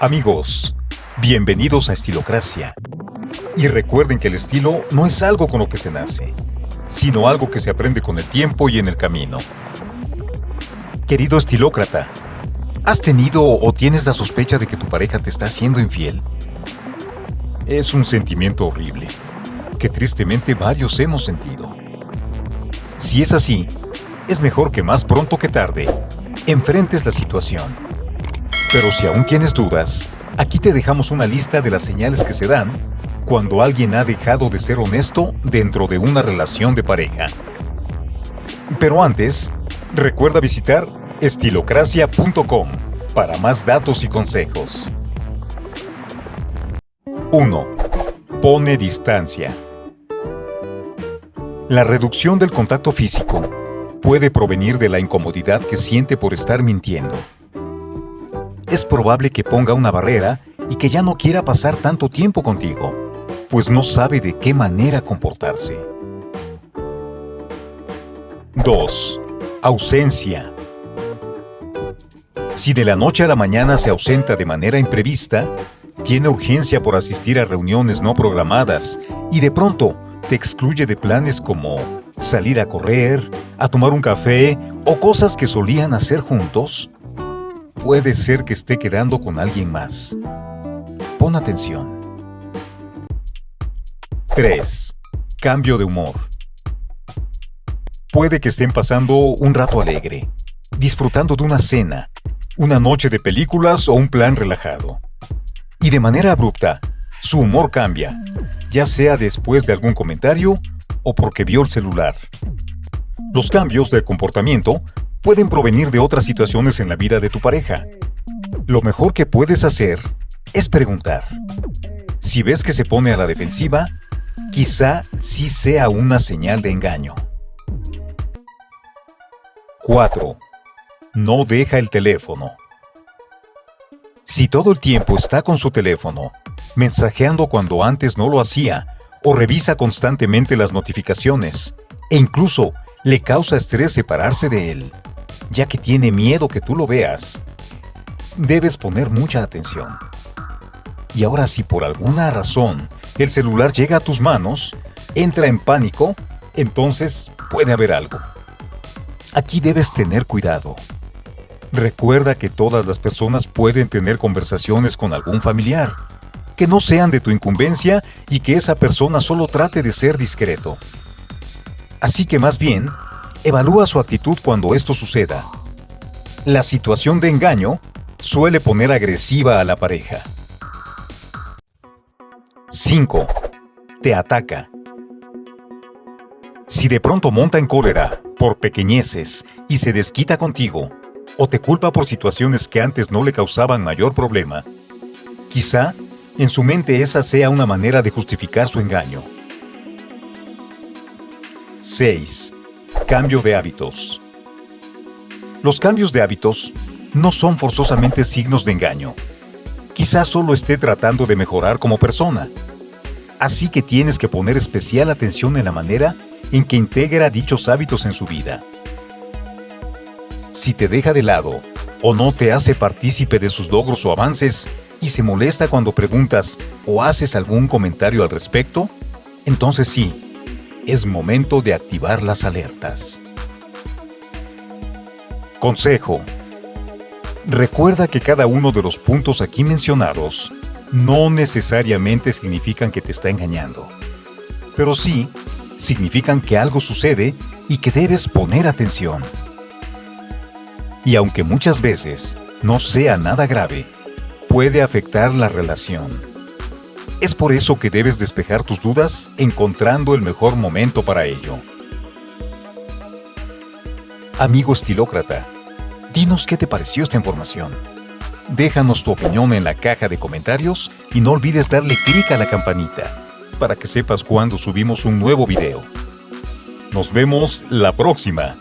Amigos, bienvenidos a Estilocracia. Y recuerden que el estilo no es algo con lo que se nace, sino algo que se aprende con el tiempo y en el camino. Querido estilócrata, ¿has tenido o tienes la sospecha de que tu pareja te está haciendo infiel? Es un sentimiento horrible, que tristemente varios hemos sentido. Si es así, es mejor que más pronto que tarde, enfrentes la situación pero si aún tienes dudas, aquí te dejamos una lista de las señales que se dan cuando alguien ha dejado de ser honesto dentro de una relación de pareja. Pero antes, recuerda visitar estilocracia.com para más datos y consejos. 1. Pone distancia. La reducción del contacto físico puede provenir de la incomodidad que siente por estar mintiendo es probable que ponga una barrera y que ya no quiera pasar tanto tiempo contigo, pues no sabe de qué manera comportarse. 2. Ausencia. Si de la noche a la mañana se ausenta de manera imprevista, tiene urgencia por asistir a reuniones no programadas y de pronto te excluye de planes como salir a correr, a tomar un café o cosas que solían hacer juntos, Puede ser que esté quedando con alguien más. Pon atención. 3. Cambio de humor. Puede que estén pasando un rato alegre, disfrutando de una cena, una noche de películas o un plan relajado. Y de manera abrupta, su humor cambia, ya sea después de algún comentario o porque vio el celular. Los cambios de comportamiento pueden provenir de otras situaciones en la vida de tu pareja. Lo mejor que puedes hacer es preguntar. Si ves que se pone a la defensiva, quizá sí sea una señal de engaño. 4. No deja el teléfono. Si todo el tiempo está con su teléfono, mensajeando cuando antes no lo hacía, o revisa constantemente las notificaciones, e incluso le causa estrés separarse de él, ya que tiene miedo que tú lo veas. Debes poner mucha atención. Y ahora si por alguna razón el celular llega a tus manos, entra en pánico, entonces puede haber algo. Aquí debes tener cuidado. Recuerda que todas las personas pueden tener conversaciones con algún familiar, que no sean de tu incumbencia y que esa persona solo trate de ser discreto. Así que más bien, evalúa su actitud cuando esto suceda. La situación de engaño suele poner agresiva a la pareja. 5. Te ataca. Si de pronto monta en cólera por pequeñeces y se desquita contigo, o te culpa por situaciones que antes no le causaban mayor problema, quizá en su mente esa sea una manera de justificar su engaño. 6. Cambio de hábitos. Los cambios de hábitos no son forzosamente signos de engaño. Quizás solo esté tratando de mejorar como persona. Así que tienes que poner especial atención en la manera en que integra dichos hábitos en su vida. Si te deja de lado o no te hace partícipe de sus logros o avances y se molesta cuando preguntas o haces algún comentario al respecto, entonces sí, es momento de activar las alertas. Consejo. Recuerda que cada uno de los puntos aquí mencionados no necesariamente significan que te está engañando, pero sí significan que algo sucede y que debes poner atención. Y aunque muchas veces no sea nada grave, puede afectar la relación. Es por eso que debes despejar tus dudas encontrando el mejor momento para ello. Amigo estilócrata, dinos qué te pareció esta información. Déjanos tu opinión en la caja de comentarios y no olvides darle clic a la campanita para que sepas cuando subimos un nuevo video. Nos vemos la próxima.